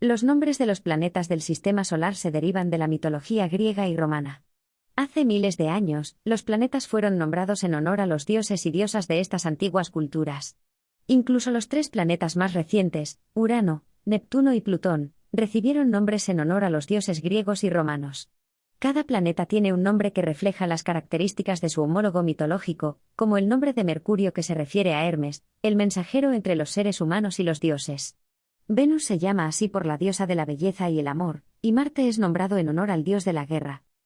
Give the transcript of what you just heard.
Los nombres de los planetas del sistema solar se derivan de la mitología griega y romana. Hace miles de años, los planetas fueron nombrados en honor a los dioses y diosas de estas antiguas culturas. Incluso los tres planetas más recientes, Urano, Neptuno y Plutón, recibieron nombres en honor a los dioses griegos y romanos. Cada planeta tiene un nombre que refleja las características de su homólogo mitológico, como el nombre de Mercurio que se refiere a Hermes, el mensajero entre los seres humanos y los dioses. Venus se llama así por la diosa de la belleza y el amor, y Marte es nombrado en honor al dios de la guerra,